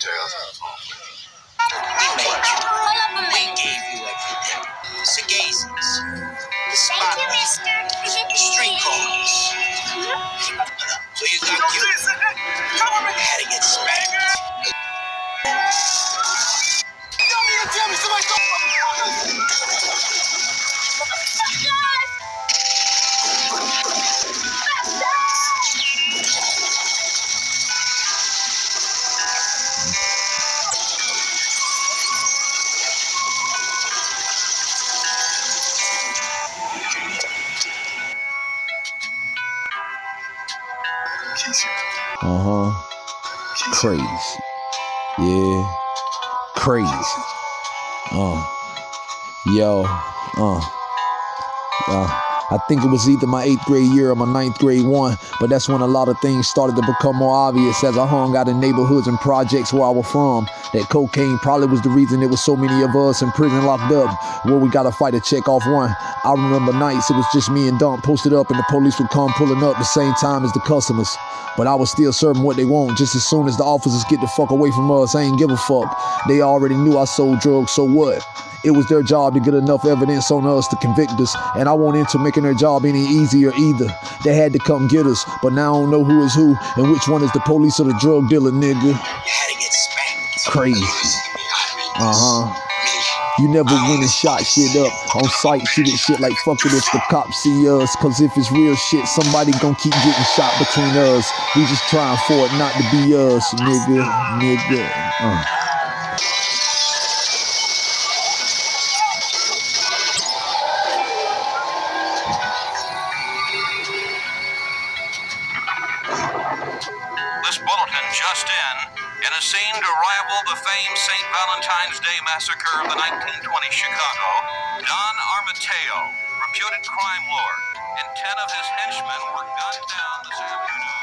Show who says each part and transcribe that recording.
Speaker 1: Tails on the phone.
Speaker 2: We made you. We gave you everything. The Sagazes. The
Speaker 3: Thank you, mister.
Speaker 2: Street corners. So you got you. Had to get smacked.
Speaker 1: Keisha.
Speaker 4: Uh huh. Crazy. Yeah. Crazy. Uh. Yo. Uh. Uh. I think it was either my eighth grade year or my ninth grade one, but that's when a lot of things started to become more obvious as I hung out in neighborhoods and projects where I was from. That cocaine probably was the reason there was so many of us in prison locked up, where we gotta fight to check off one. I remember nights it was just me and Dump posted up, and the police would come pulling up the same time as the customers. But I was still serving what they want. Just as soon as the officers get the fuck away from us, I ain't give a fuck. They already knew I sold drugs, so what? It was their job to get enough evidence on us to convict us, and I won't into making their job any easier either. They had to come get us, but now I don't know who is who and which one is the police or the drug dealer, nigga.
Speaker 2: You had to get smacked.
Speaker 4: Crazy. Uh huh. You never went and shot shit up on sight, shooting shit like fuck it if the cops see us. Cause if it's real shit, somebody gon' keep getting shot between us. We just trying for it not to be us, nigga, nigga. Uh.
Speaker 5: bulletin just in, in a scene to rival the famed St. Valentine's Day massacre of the 1920 Chicago, Don Armateo, reputed crime lord, and ten of his henchmen were gunned down this afternoon.